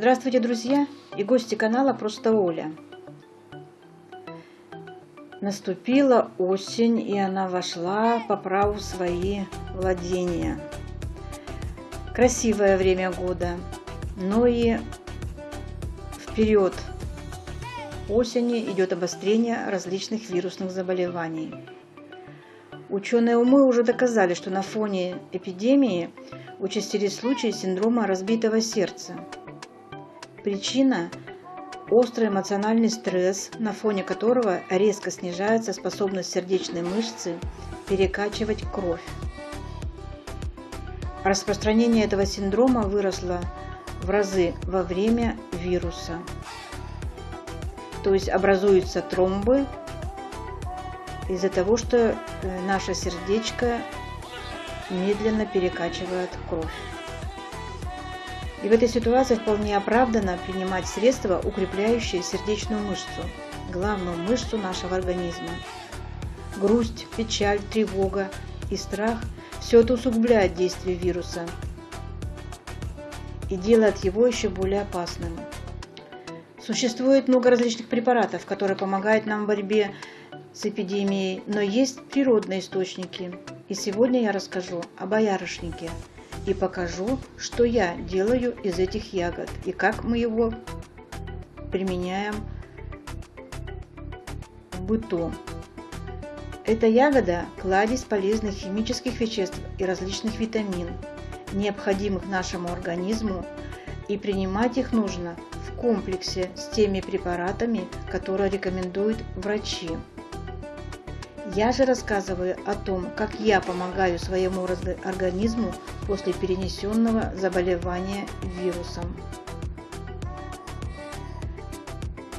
Здравствуйте, друзья и гости канала Просто Оля. Наступила осень, и она вошла по праву свои владения. Красивое время года, но и вперед осени идет обострение различных вирусных заболеваний. Ученые умы уже доказали, что на фоне эпидемии участились случаи синдрома разбитого сердца – Причина – острый эмоциональный стресс, на фоне которого резко снижается способность сердечной мышцы перекачивать кровь. Распространение этого синдрома выросло в разы во время вируса. То есть образуются тромбы из-за того, что э, наше сердечко медленно перекачивает кровь. И в этой ситуации вполне оправдано принимать средства, укрепляющие сердечную мышцу, главную мышцу нашего организма. Грусть, печаль, тревога и страх – все это усугубляет действие вируса и делает его еще более опасным. Существует много различных препаратов, которые помогают нам в борьбе с эпидемией, но есть природные источники. И сегодня я расскажу о боярышнике – и покажу, что я делаю из этих ягод и как мы его применяем в быту. Эта ягода – кладезь полезных химических веществ и различных витамин, необходимых нашему организму, и принимать их нужно в комплексе с теми препаратами, которые рекомендуют врачи. Я же рассказываю о том, как я помогаю своему организму после перенесенного заболевания вирусом.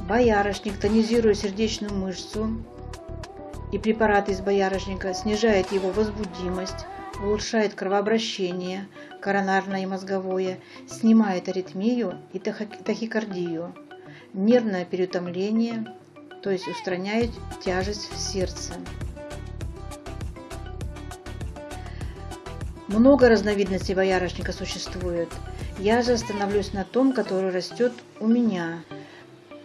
Боярышник тонизирует сердечную мышцу, и препарат из боярышника снижает его возбудимость, улучшает кровообращение, коронарное и мозговое, снимает аритмию и тахикардию, нервное переутомление, то есть устраняет тяжесть в сердце. Много разновидностей боярышника существует. Я же остановлюсь на том, который растет у меня.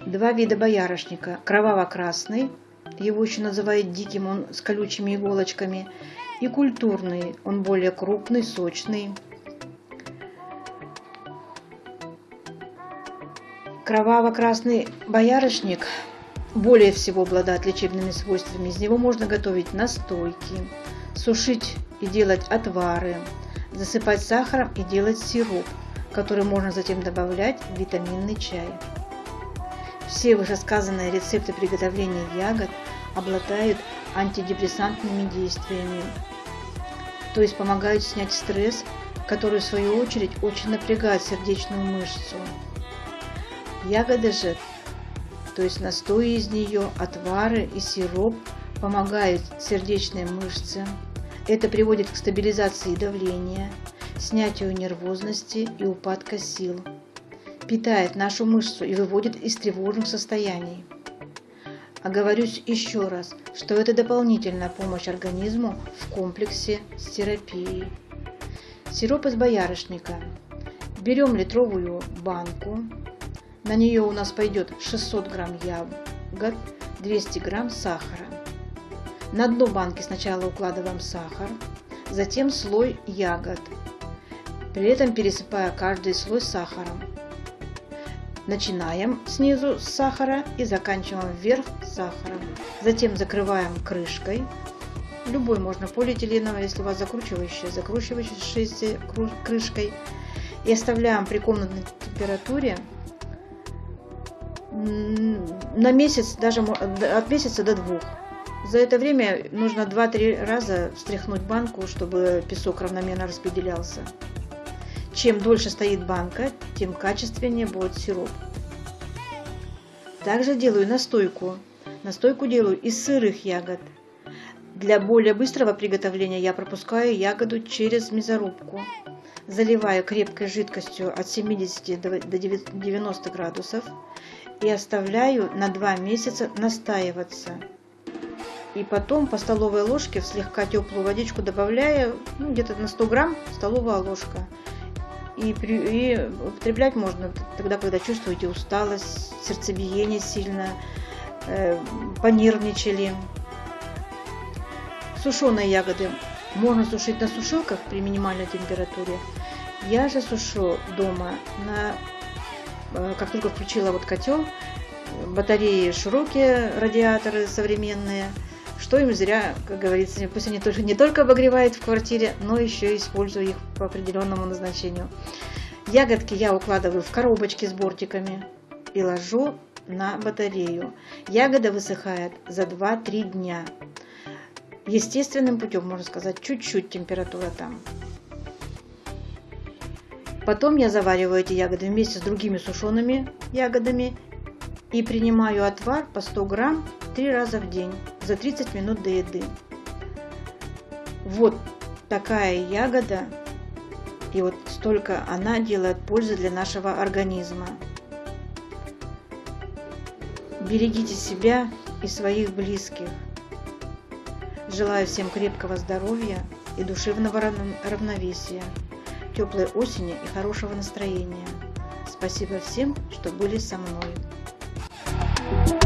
Два вида боярышника. Кроваво-красный, его еще называют диким, он с колючими иголочками. И культурный, он более крупный, сочный. Кроваво-красный боярышник более всего обладает лечебными свойствами. Из него можно готовить настойки, сушить и делать отвары, засыпать сахаром и делать сироп, который можно затем добавлять в витаминный чай. Все вышесказанные рецепты приготовления ягод обладают антидепрессантными действиями, то есть помогают снять стресс, который в свою очередь очень напрягает сердечную мышцу. Ягоды же, то есть настои из нее, отвары и сироп помогают сердечной мышце, это приводит к стабилизации давления, снятию нервозности и упадка сил, питает нашу мышцу и выводит из тревожных состояний. Оговорюсь еще раз, что это дополнительная помощь организму в комплексе с терапией. Сироп из боярышника. Берем литровую банку. На нее у нас пойдет 600 грамм ягод, 200 грамм сахара. На дно банки сначала укладываем сахар, затем слой ягод, при этом пересыпая каждый слой сахаром. Начинаем снизу с сахара и заканчиваем вверх сахаром. Затем закрываем крышкой. Любой можно полиэтиленовой, если у вас закручивающая, закручивающейся крышкой. И оставляем при комнатной температуре на месяц, даже от месяца до двух. За это время нужно 2-3 раза встряхнуть банку, чтобы песок равномерно распределялся. Чем дольше стоит банка, тем качественнее будет сироп. Также делаю настойку. Настойку делаю из сырых ягод. Для более быстрого приготовления я пропускаю ягоду через мясорубку. Заливаю крепкой жидкостью от 70 до 90 градусов и оставляю на 2 месяца настаиваться и потом по столовой ложке в слегка теплую водичку добавляю, ну, где-то на 100 грамм столовая ложка. И, при, и употреблять можно тогда, когда чувствуете усталость, сердцебиение сильно, э, понервничали. Сушеные ягоды можно сушить на сушилках при минимальной температуре. Я же сушу дома на э, как только включила вот котел, батареи широкие, радиаторы современные, что им зря, как говорится, пусть они тоже не только обогревают в квартире, но еще и использую их по определенному назначению. Ягодки я укладываю в коробочки с бортиками и ложу на батарею. Ягода высыхает за 2-3 дня. Естественным путем, можно сказать, чуть-чуть температура там. Потом я завариваю эти ягоды вместе с другими сушеными ягодами и принимаю отвар по 100 грамм 3 раза в день за 30 минут до еды. Вот такая ягода и вот столько она делает пользы для нашего организма. Берегите себя и своих близких. Желаю всем крепкого здоровья и душевного равновесия, теплой осени и хорошего настроения. Спасибо всем, что были со мной.